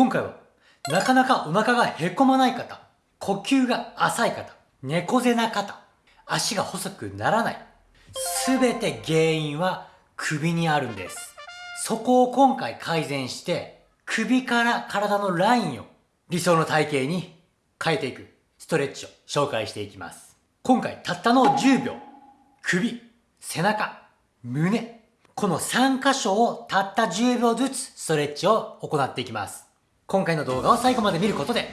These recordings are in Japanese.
今回は、なかなかお腹がへこまない方、呼吸が浅い方、猫背な方、足が細くならない。すべて原因は首にあるんです。そこを今回改善して、首から体のラインを理想の体型に変えていくストレッチを紹介していきます。今回たったの10秒、首、背中、胸、この3箇所をたった10秒ずつストレッチを行っていきます。今回の動画を最後まで見ることで、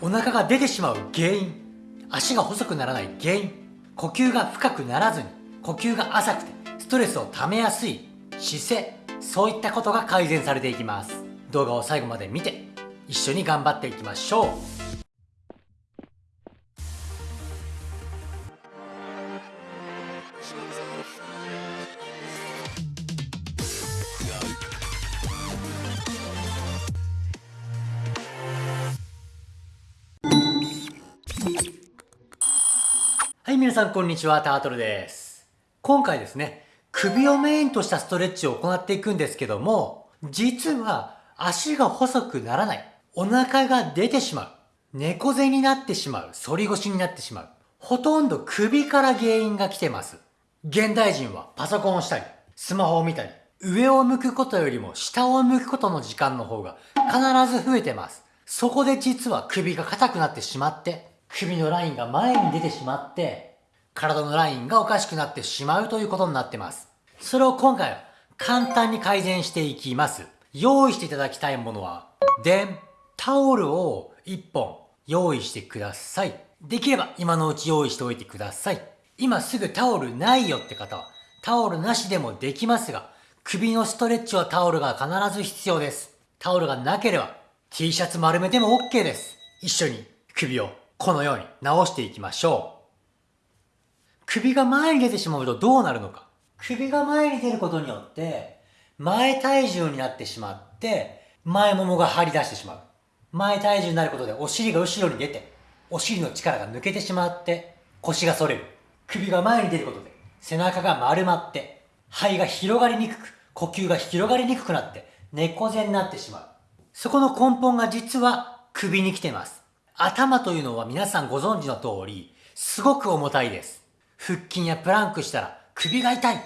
お腹が出てしまう原因、足が細くならない原因、呼吸が深くならずに、呼吸が浅くて、ストレスを溜めやすい姿勢、そういったことが改善されていきます。動画を最後まで見て、一緒に頑張っていきましょう。皆さんこんにちは、タートルです。今回ですね、首をメインとしたストレッチを行っていくんですけども、実は足が細くならない、お腹が出てしまう、猫背になってしまう、反り腰になってしまう、ほとんど首から原因が来てます。現代人はパソコンをしたり、スマホを見たり、上を向くことよりも下を向くことの時間の方が必ず増えてます。そこで実は首が硬くなってしまって、首のラインが前に出てしまって、体のラインがおかしくなってしまうということになってます。それを今回は簡単に改善していきます。用意していただきたいものは、でん、タオルを1本用意してください。できれば今のうち用意しておいてください。今すぐタオルないよって方は、タオルなしでもできますが、首のストレッチはタオルが必ず必要です。タオルがなければ、T シャツ丸めても OK です。一緒に首をこのように直していきましょう。首が前に出てしまうとどうなるのか。首が前に出ることによって、前体重になってしまって、前ももが張り出してしまう。前体重になることでお尻が後ろに出て、お尻の力が抜けてしまって、腰が反れる。首が前に出ることで、背中が丸まって、肺が広がりにくく、呼吸が広がりにくくなって、猫背になってしまう。そこの根本が実は首に来てます。頭というのは皆さんご存知の通り、すごく重たいです。腹筋やプランクしたら首が痛い。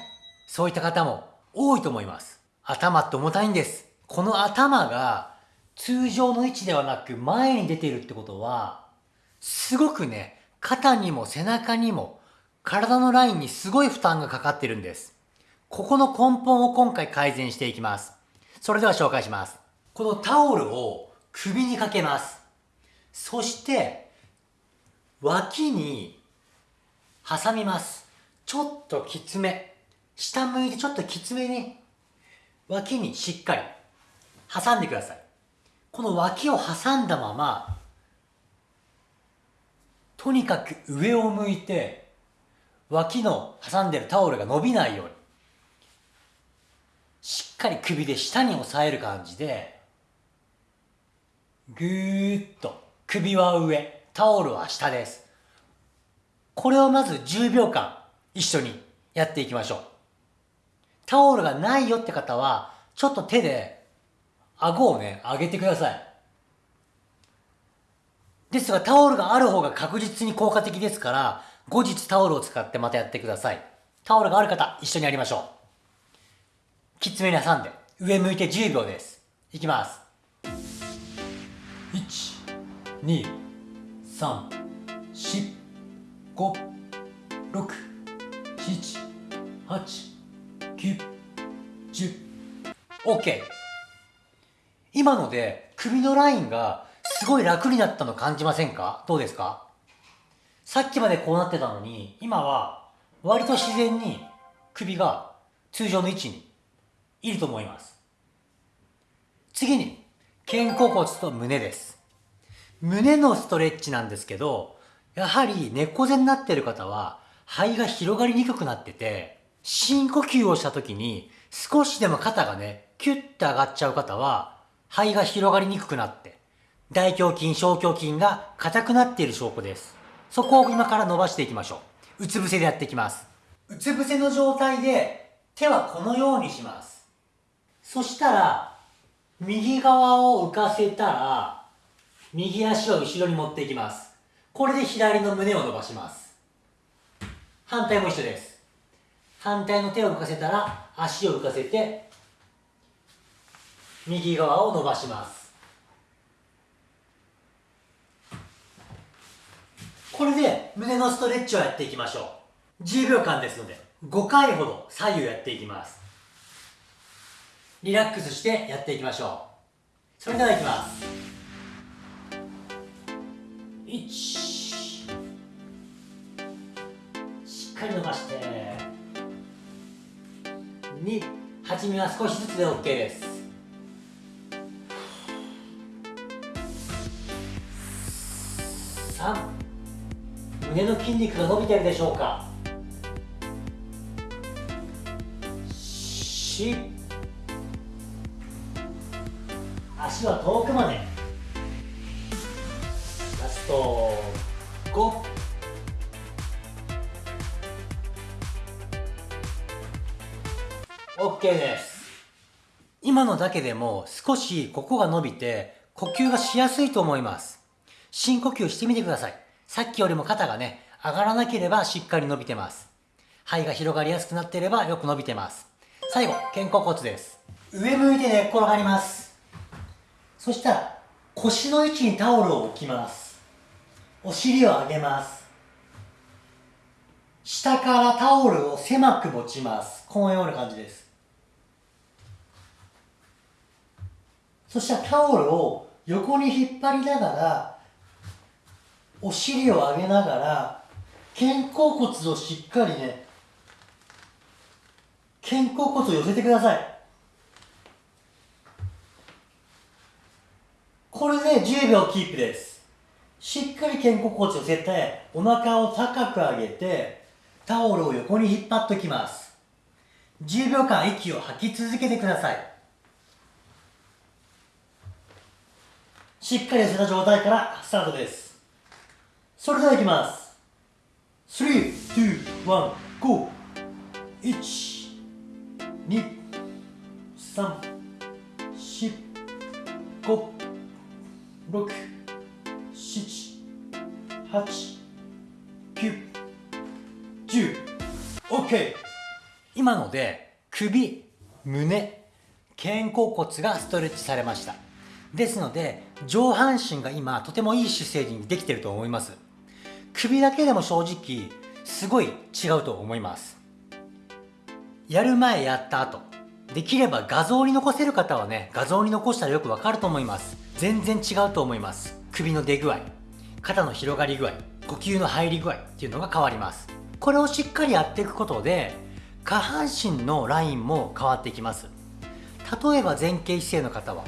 そういった方も多いと思います。頭って重たいんです。この頭が通常の位置ではなく前に出ているってことは、すごくね、肩にも背中にも体のラインにすごい負担がかかってるんです。ここの根本を今回改善していきます。それでは紹介します。このタオルを首にかけます。そして、脇に挟みます。ちょっときつめ。下向いてちょっときつめに、脇にしっかり挟んでください。この脇を挟んだまま、とにかく上を向いて、脇の挟んでるタオルが伸びないように、しっかり首で下に押さえる感じで、ぐーっと首は上、タオルは下です。これをまず10秒間一緒にやっていきましょう。タオルがないよって方は、ちょっと手で顎をね、上げてください。ですがタオルがある方が確実に効果的ですから、後日タオルを使ってまたやってください。タオルがある方、一緒にやりましょう。きつめに挟んで、上向いて10秒です。いきます。1、2、3、4、5、6、7、8、9、10。OK。今ので首のラインがすごい楽になったの感じませんか？どうですか？さっきまでこうなってたのに、今は割と自然に首が通常の位置にいると思います。次に、肩甲骨と胸です。胸のストレッチなんですけど、やはり猫背になっている方は肺が広がりにくくなってて、深呼吸をした時に少しでも肩がね、キュッて上がっちゃう方は肺が広がりにくくなって、大胸筋、小胸筋が硬くなっている証拠です。そこを今から伸ばしていきましょう。うつ伏せでやっていきます。うつ伏せの状態で手はこのようにします。そしたら、右側を浮かせたら右足を後ろに持っていきますこれで左の胸を伸ばします。反対も一緒です。反対の手を浮かせたら足を浮かせて右側を伸ばします。これで胸のストレッチをやっていきましょう。10秒間ですので5回ほど左右やっていきます。リラックスしてやっていきましょう。それではいきます。1しっかり伸ばして。2初めは少しずつで OK です。3胸の筋肉が伸びてるでしょうか。4足は遠くまで。ラスト5 OK です。今のだけでも少しここが伸びて呼吸がしやすいと思います。深呼吸してみてください。さっきよりも肩がね上がらなければしっかり伸びてます。肺が広がりやすくなっていればよく伸びてます。最後肩甲骨です。上向いて寝っ転がります。そしたら腰の位置にタオルを置きます。お尻を上げます。下からタオルを狭く持ちます。このような感じです。そしたらタオルを横に引っ張りながらお尻を上げながら肩甲骨をしっかりね肩甲骨を寄せてください。これで10秒キープです。しっかり肩甲骨を寄せてお腹を高く上げてタオルを横に引っ張っておきます。10秒間息を吐き続けてください。しっかり寄せた状態からスタートです。それではいきます。3、2、1、GO! 1、2、3、4、5、6、8、9、10 OK! 今ので首、胸、肩甲骨がストレッチされました。ですので上半身が今とてもいい姿勢にできてると思います。首だけでも正直すごい違うと思います。やる前やった後。できれば画像に残せる方はね画像に残したらよくわかると思います。全然違うと思います。首の出具合。肩の広がり具合呼吸の入り具合っていうのが変わります。これをしっかりやっていくことで下半身のラインも変わってきます。例えば前傾姿勢の方は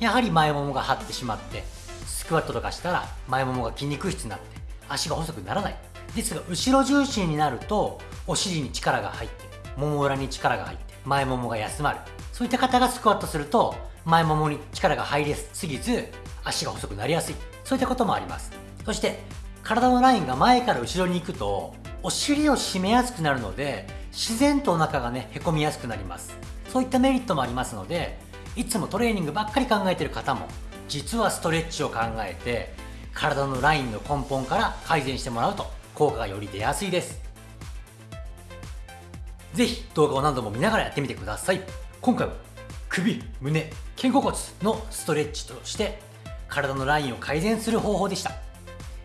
やはり前ももが張ってしまってスクワットとかしたら前ももが筋肉質になって足が細くならない。ですが後ろ重心になるとお尻に力が入ってもも裏に力が入って前ももが休まる。そういった方がスクワットすると前ももに力が入りすぎず足が細くなりやすい。そういったこともあります。そして体のラインが前から後ろに行くとお尻を締めやすくなるので自然とお腹がねへこみやすくなります。そういったメリットもありますのでいつもトレーニングばっかり考えてる方も実はストレッチを考えて体のラインの根本から改善してもらうと効果がより出やすいです。ぜひ動画を何度も見ながらやってみてください。今回は首、胸、肩甲骨のストレッチとして体のラインを改善する方法でした。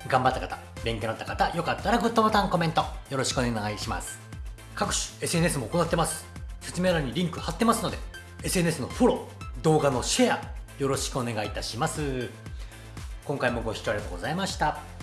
頑張った方、勉強になった方、よかったらグッドボタン、コメントよろしくお願いします。各種 SNS も行ってます。説明欄にリンク貼ってますので SNS のフォロー動画のシェアよろしくお願いいたします。今回もご視聴ありがとうございました。